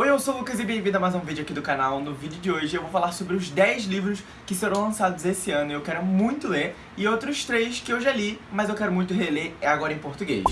Oi, eu sou o Lucas e bem-vindo a mais um vídeo aqui do canal. No vídeo de hoje eu vou falar sobre os 10 livros que serão lançados esse ano e eu quero muito ler, e outros 3 que eu já li, mas eu quero muito reler, é agora em português.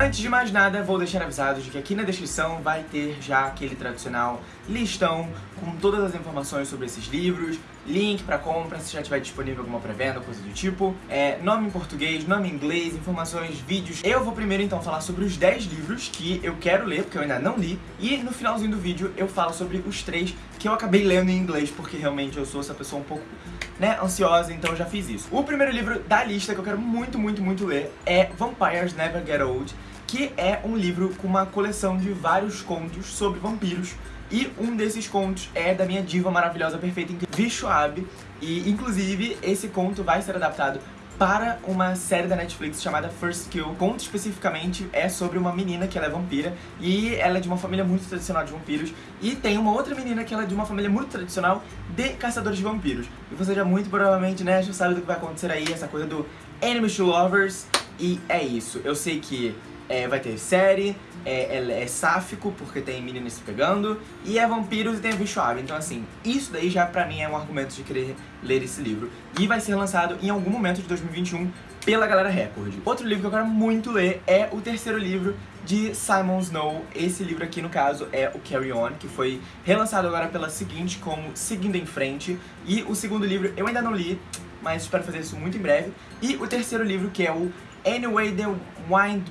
Antes de mais nada, vou deixar avisado de que aqui na descrição vai ter já aquele tradicional listão com todas as informações sobre esses livros, link pra compra se já tiver disponível alguma pré-venda, coisa do tipo, é, nome em português, nome em inglês, informações, vídeos. Eu vou primeiro então falar sobre os 10 livros que eu quero ler, porque eu ainda não li, e no finalzinho do vídeo eu falo sobre os 3 que eu acabei lendo em inglês, porque realmente eu sou essa pessoa um pouco né, ansiosa, então eu já fiz isso. O primeiro livro da lista que eu quero muito, muito, muito ler é Vampires Never Get Old, que é um livro com uma coleção de vários contos sobre vampiros, e um desses contos é da minha diva maravilhosa, perfeita, incrível, Schwab, e inclusive esse conto vai ser adaptado para uma série da Netflix chamada First Kill. O conto especificamente é sobre uma menina que ela é vampira e ela é de uma família muito tradicional de vampiros e tem uma outra menina que ela é de uma família muito tradicional de caçadores de vampiros. E você já muito provavelmente, né, já sabe do que vai acontecer aí, essa coisa do Enemies to Lovers e é isso. Eu sei que é, vai ter série, é, é, é, sáfico, porque tem meninas se pegando, e é vampiros e tem a bichoada. Então, assim, isso daí já pra mim é um argumento de querer ler esse livro. E vai ser lançado em algum momento de 2021 pela Galera Record. Outro livro que eu quero muito ler é o terceiro livro de Simon Snow. Esse livro aqui, no caso, é o Carry On, que foi relançado agora pela seguinte como Seguindo em Frente. E o segundo livro eu ainda não li, mas espero fazer isso muito em breve. E o terceiro livro, que é o Anyway the Wind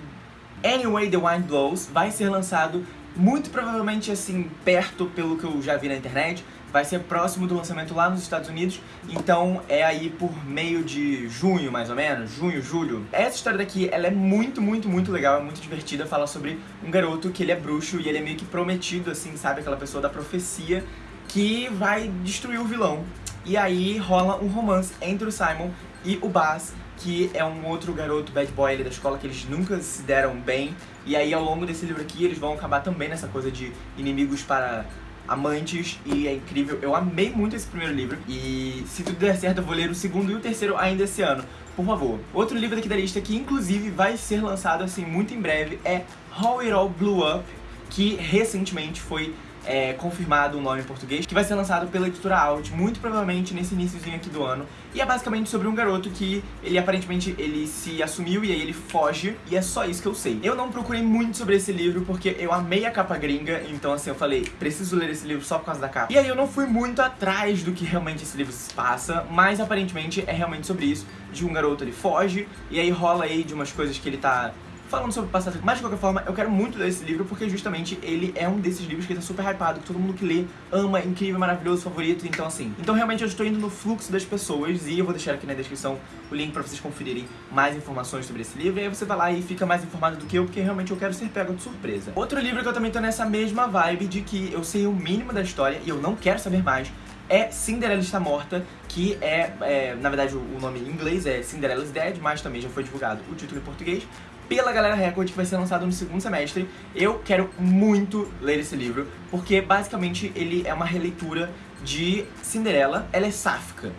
Anyway The Wind Blows vai ser lançado muito provavelmente assim, perto pelo que eu já vi na internet, vai ser próximo do lançamento lá nos Estados Unidos, então é aí por meio de junho, mais ou menos, junho, julho. Essa história daqui, ela é muito, muito, muito legal, é muito divertida, fala sobre um garoto que ele é bruxo e ele é meio que prometido, assim, sabe, aquela pessoa da profecia que vai destruir o vilão. E aí rola um romance entre o Simon e o Baz, que é um outro garoto bad boy ali da escola que eles nunca se deram bem. E aí ao longo desse livro aqui eles vão acabar também nessa coisa de inimigos para amantes e é incrível. Eu amei muito esse primeiro livro e se tudo der certo eu vou ler o segundo e o terceiro ainda esse ano. Por favor. Outro livro daqui da lista que inclusive vai ser lançado assim muito em breve é How It All Blew Up, que recentemente foi é, confirmado o um nome em português, que vai ser lançado pela editora Out, muito provavelmente nesse iníciozinho aqui do ano. E é basicamente sobre um garoto que ele aparentemente ele se assumiu e aí ele foge, e é só isso que eu sei. Eu não procurei muito sobre esse livro porque eu amei a capa gringa, então assim, eu falei, preciso ler esse livro só por causa da capa. E aí eu não fui muito atrás do que realmente esse livro se passa, mas aparentemente é realmente sobre isso, de um garoto ele foge, e aí rola aí de umas coisas que ele tá falando sobre o passado. Mas de qualquer forma, eu quero muito ler esse livro porque justamente ele é um desses livros que tá super hypado, que todo mundo que lê ama, incrível, maravilhoso, favorito, então assim. Então realmente eu estou indo no fluxo das pessoas e eu vou deixar aqui na descrição o link pra vocês conferirem mais informações sobre esse livro e aí você vai lá e fica mais informado do que eu, porque realmente eu quero ser pego de surpresa. Outro livro que eu também tô nessa mesma vibe de que eu sei o mínimo da história e eu não quero saber mais é Cinderela Está Morta, que é, é na verdade, o nome em inglês é Cinderella's Dead, mas também já foi divulgado o título em português, pela Galera Record, que vai ser lançado no segundo semestre. Eu quero muito ler esse livro, porque basicamente ele é uma releitura de Cinderela. Ela é sáfica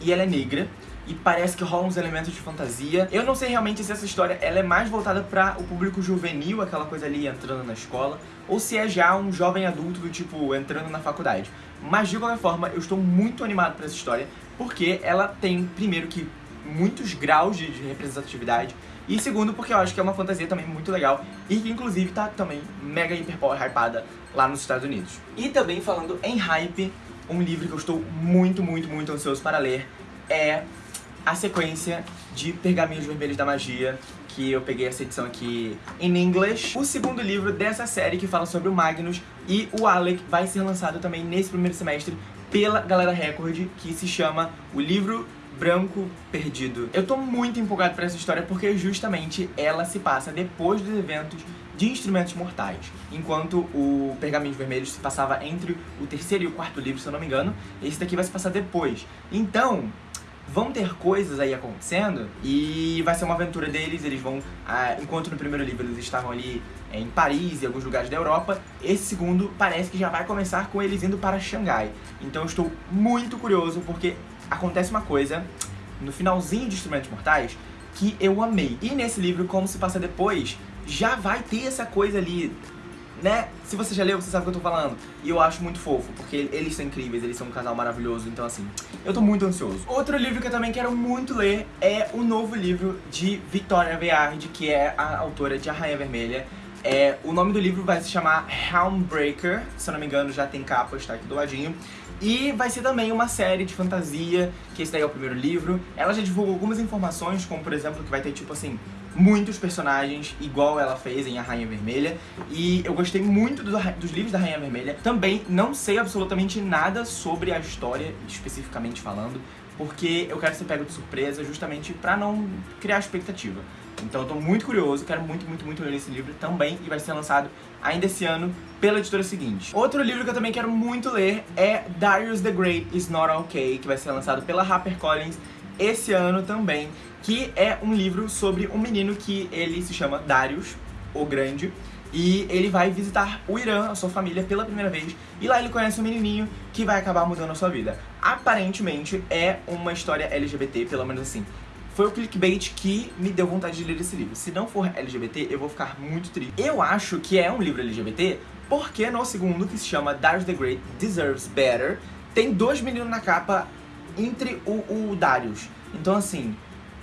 e ela é negra, e parece que rolam uns elementos de fantasia. Eu não sei realmente se essa história ela é mais voltada para o público juvenil, aquela coisa ali entrando na escola, ou se é já um jovem adulto do tipo entrando na faculdade. Mas de qualquer forma, eu estou muito animado para essa história, porque ela tem, primeiro que, muitos graus de representatividade, e segundo, porque eu acho que é uma fantasia também muito legal e que inclusive tá também mega hiper hypada lá nos Estados Unidos. E também falando em hype, um livro que eu estou muito, muito, muito ansioso para ler é a sequência de Pergaminhos Vermelhos da Magia, que eu peguei essa edição aqui em inglês. O segundo livro dessa série que fala sobre o Magnus e o Alec vai ser lançado também nesse primeiro semestre pela Galera Record, que se chama O Livro Branco Perdido. Eu tô muito empolgado pra essa história porque justamente ela se passa depois dos eventos de Instrumentos Mortais, enquanto o Pergaminhos Vermelhos se passava entre o terceiro e o quarto livro, se eu não me engano, esse daqui vai se passar depois. Então, vão ter coisas aí acontecendo e vai ser uma aventura deles, eles vão, ah, enquanto no primeiro livro eles estavam ali é, em Paris e alguns lugares da Europa, esse segundo parece que já vai começar com eles indo para Xangai. Então eu estou muito curioso porque acontece uma coisa no finalzinho de Instrumentos Mortais que eu amei. E nesse livro, como se passa depois, já vai ter essa coisa ali né? Se você já leu, você sabe o que eu tô falando. E eu acho muito fofo, porque eles são incríveis, eles são um casal maravilhoso, então assim, eu tô muito ansioso. Outro livro que eu também quero muito ler é o novo livro de Victoria Aveyard, que é a autora de A Rainha Vermelha. É, o nome do livro vai se chamar Helmbreaker, se eu não me engano já tem capa, está aqui do ladinho. E vai ser também uma série de fantasia, que esse daí é o primeiro livro. Ela já divulgou algumas informações, como por exemplo que vai ter tipo assim, muitos personagens, igual ela fez em A Rainha Vermelha. E eu gostei muito do, dos livros da Rainha Vermelha. Também não sei absolutamente nada sobre a história, especificamente falando, porque eu quero ser pego de surpresa justamente pra não criar expectativa. Então eu tô muito curioso, quero muito, muito, muito ler esse livro também e vai ser lançado ainda esse ano pela editora seguinte. Outro livro que eu também quero muito ler é Darius the Great is Not Okay, que vai ser lançado pela HarperCollins esse ano também, que é um livro sobre um menino que ele se chama Darius, o Grande, e ele vai visitar o Irã, a sua família, pela primeira vez, e lá ele conhece um menininho que vai acabar mudando a sua vida. Aparentemente é uma história LGBT, pelo menos assim, foi o clickbait que me deu vontade de ler esse livro. Se não for LGBT, eu vou ficar muito triste. Eu acho que é um livro LGBT porque no segundo, que se chama Darius the Great Deserves Better, tem dois meninos na capa entre o, o Darius. Então assim,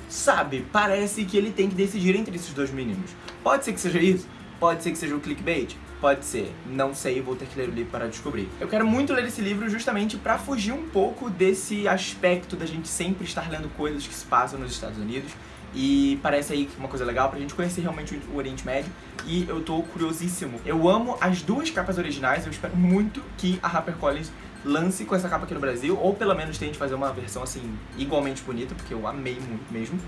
sabe, parece que ele tem que decidir entre esses dois meninos. Pode ser que seja isso, pode ser que seja o clickbait, Pode ser, não sei, vou ter que ler o livro para descobrir. Eu quero muito ler esse livro justamente para fugir um pouco desse aspecto da gente sempre estar lendo coisas que se passam nos Estados Unidos e parece aí uma coisa legal pra gente conhecer realmente o Oriente Médio e eu tô curiosíssimo. Eu amo as duas capas originais, eu espero muito que a HarperCollins lance com essa capa aqui no Brasil, ou pelo menos tente fazer uma versão assim, igualmente bonita, porque eu amei muito mesmo.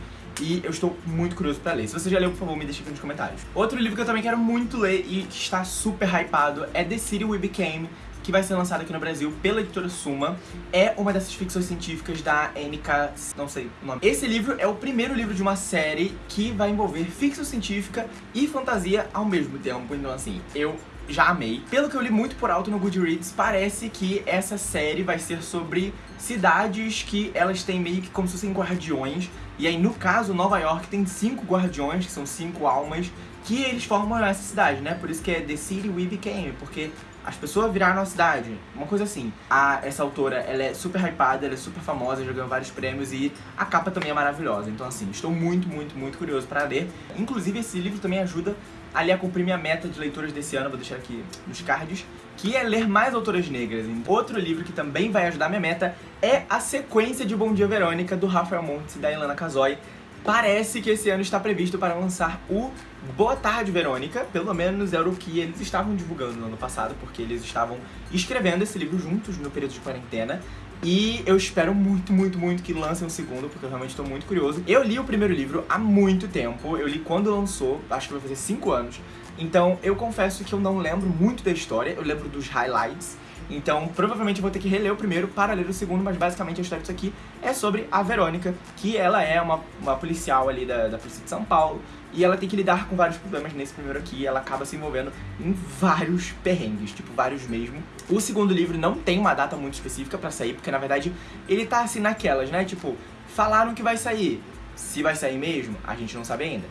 E eu estou muito curioso pra ler. Se você já leu, por favor, me deixa aqui nos comentários. Outro livro que eu também quero muito ler e que está super hypado é The City We Became, que vai ser lançado aqui no Brasil pela editora Suma. É uma dessas ficções científicas da NK... não sei o nome. Esse livro é o primeiro livro de uma série que vai envolver ficção científica e fantasia ao mesmo tempo. Então, assim, eu já amei. Pelo que eu li muito por alto no Goodreads, parece que essa série vai ser sobre cidades que elas têm meio que como se fossem guardiões. E aí, no caso, Nova York tem cinco guardiões, que são cinco almas, que eles formam essa cidade, né? Por isso que é The City We Became, porque as pessoas viraram a cidade, uma coisa assim. A, essa autora, ela é super hypada, ela é super famosa, já ganhou vários prêmios e a capa também é maravilhosa. Então assim, estou muito, muito, muito curioso para ler. Inclusive esse livro também ajuda ali a cumprir minha meta de leituras desse ano, vou deixar aqui nos cards, que é ler mais autoras negras. Outro livro que também vai ajudar minha meta é a sequência de Bom Dia Verônica, do Rafael Montes e da Ilana Casoy. Parece que esse ano está previsto para lançar o Boa Tarde Verônica, pelo menos era o que eles estavam divulgando no ano passado, porque eles estavam escrevendo esse livro juntos no período de quarentena. E eu espero muito, muito, muito que lancem um segundo, porque eu realmente estou muito curioso. Eu li o primeiro livro há muito tempo, eu li quando lançou, acho que vai fazer 5 anos. Então eu confesso que eu não lembro muito da história, eu lembro dos highlights. Então provavelmente eu vou ter que reler o primeiro para ler o segundo, mas basicamente a história disso aqui é sobre a Verônica, que ela é uma, uma policial ali da, da Polícia de São Paulo, e ela tem que lidar com vários problemas nesse primeiro aqui, ela acaba se envolvendo em vários perrengues, tipo, vários mesmo. O segundo livro não tem uma data muito específica pra sair, porque na verdade ele tá assim naquelas, né? Tipo, falaram que vai sair. Se vai sair mesmo, a gente não sabe ainda.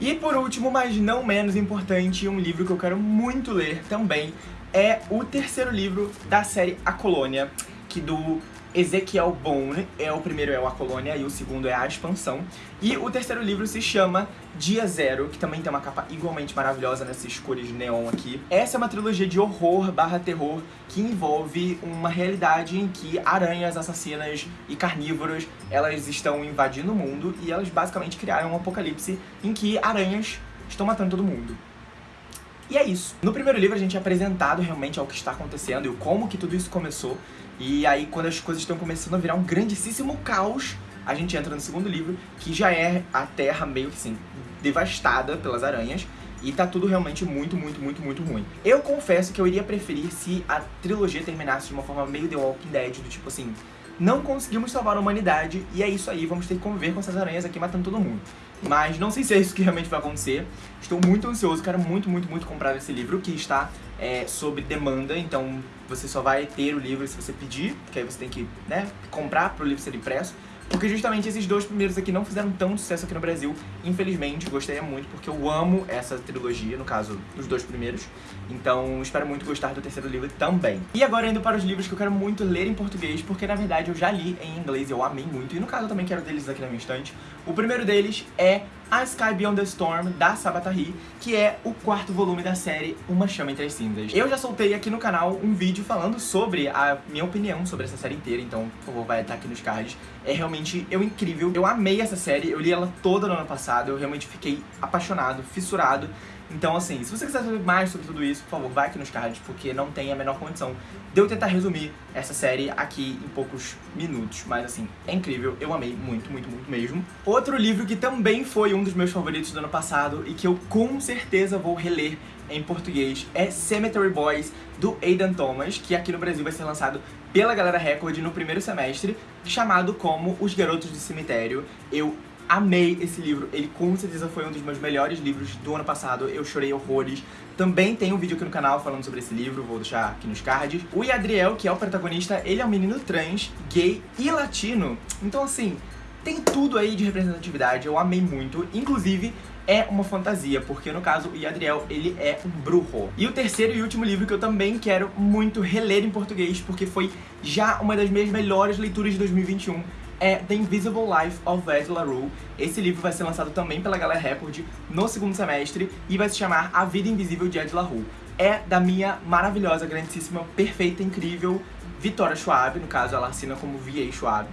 E por último, mas não menos importante, um livro que eu quero muito ler também é o terceiro livro da série A Colônia, que do Ezequiel Bone, é o primeiro é o A Colônia e o segundo é A Expansão. E o terceiro livro se chama Dia Zero, que também tem uma capa igualmente maravilhosa nessas cores neon aqui. Essa é uma trilogia de horror barra terror que envolve uma realidade em que aranhas assassinas e carnívoros, elas estão invadindo o mundo e elas basicamente criaram um apocalipse em que aranhas estão matando todo mundo. E é isso. No primeiro livro a gente é apresentado realmente ao que está acontecendo e como que tudo isso começou. E aí quando as coisas estão começando a virar um grandíssimo caos, a gente entra no segundo livro, que já é a Terra meio que assim, devastada pelas aranhas. E tá tudo realmente muito, muito, muito, muito ruim. Eu confesso que eu iria preferir se a trilogia terminasse de uma forma meio The Walking Dead, do tipo assim, não conseguimos salvar a humanidade e é isso aí, vamos ter que conviver com essas aranhas aqui matando todo mundo. Mas não sei se é isso que realmente vai acontecer. Estou muito ansioso, quero muito, muito, muito comprar esse livro, que está é, sob demanda, então você só vai ter o livro se você pedir, porque aí você tem que né, comprar para o livro ser impresso. Porque justamente esses dois primeiros aqui não fizeram tão sucesso aqui no Brasil, infelizmente, gostaria muito, porque eu amo essa trilogia, no caso, os dois primeiros, então espero muito gostar do terceiro livro também. E agora indo para os livros que eu quero muito ler em português, porque na verdade eu já li em inglês eu amei muito, e no caso eu também quero deles aqui na minha estante. O primeiro deles é a Sky Beyond the Storm, da Sabatari, que é o quarto volume da série Uma Chama Entre as Cinzas. Eu já soltei aqui no canal um vídeo falando sobre a minha opinião sobre essa série inteira, então, por favor, vai estar aqui nos cards. É realmente eu incrível, eu amei essa série, eu li ela toda no ano passado, eu realmente fiquei apaixonado, fissurado. Então, assim, se você quiser saber mais sobre tudo isso, por favor, vai aqui nos cards, porque não tem a menor condição de eu tentar resumir essa série aqui em poucos minutos. Mas, assim, é incrível, eu amei muito, muito, muito mesmo. Outro livro que também foi um dos meus favoritos do ano passado e que eu com certeza vou reler em português é Cemetery Boys, do Aidan Thomas, que aqui no Brasil vai ser lançado pela Galera Record no primeiro semestre, chamado como Os Garotos do Cemitério. Eu amei esse livro, ele com certeza foi um dos meus melhores livros do ano passado, eu chorei horrores. Também tem um vídeo aqui no canal falando sobre esse livro, vou deixar aqui nos cards. O Yadriel, que é o protagonista, ele é um menino trans, gay e latino. Então assim, tem tudo aí de representatividade, eu amei muito. Inclusive, é uma fantasia, porque no caso o Yadriel, ele é um bruxo. E o terceiro e último livro que eu também quero muito reler em português, porque foi já uma das minhas melhores leituras de 2021, é The Invisible Life of Ed LaRue. Esse livro vai ser lançado também pela Galera Record no segundo semestre e vai se chamar A Vida Invisível de Ed LaRue. É da minha maravilhosa, grandíssima, perfeita, incrível Vitória Schwab, no caso ela assina como V.A. Schwab.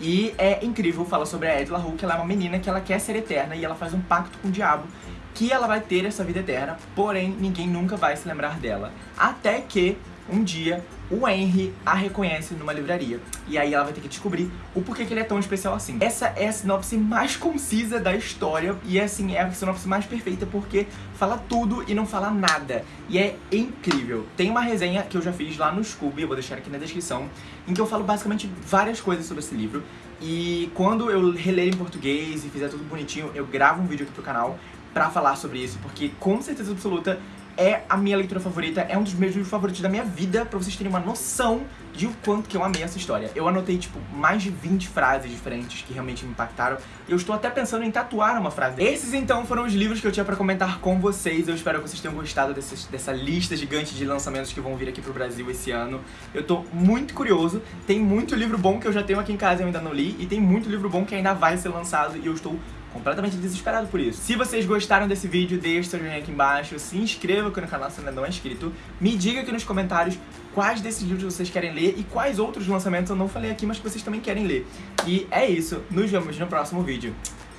E é incrível, fala sobre a Ed LaRue, que ela é uma menina que ela quer ser eterna e ela faz um pacto com o diabo que ela vai ter essa vida eterna, porém ninguém nunca vai se lembrar dela. Até que um dia o Henry a reconhece numa livraria. E aí ela vai ter que descobrir o porquê que ele é tão especial assim. Essa é a sinopse mais concisa da história e assim, é a sinopse mais perfeita porque fala tudo e não fala nada. E é incrível. Tem uma resenha que eu já fiz lá no Scooby, eu vou deixar aqui na descrição, em que eu falo basicamente várias coisas sobre esse livro. E quando eu reler em português e fizer tudo bonitinho, eu gravo um vídeo aqui pro canal pra falar sobre isso, porque com certeza absoluta é a minha leitura favorita, é um dos meus livros favoritos da minha vida, pra vocês terem uma noção de o quanto que eu amei essa história. Eu anotei, tipo, mais de 20 frases diferentes que realmente me impactaram, e eu estou até pensando em tatuar uma frase. Esses, então, foram os livros que eu tinha pra comentar com vocês, eu espero que vocês tenham gostado desse, dessa lista gigante de lançamentos que vão vir aqui pro Brasil esse ano. Eu tô muito curioso, tem muito livro bom que eu já tenho aqui em casa e eu ainda não li, e tem muito livro bom que ainda vai ser lançado, e eu estou completamente desesperado por isso. Se vocês gostaram desse vídeo, deixe seu joinha aqui embaixo, se inscreva aqui no canal se ainda não é inscrito, me diga aqui nos comentários quais desses livros vocês querem ler e quais outros lançamentos eu não falei aqui, mas que vocês também querem ler. E é isso, nos vemos no próximo vídeo.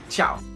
Tchau!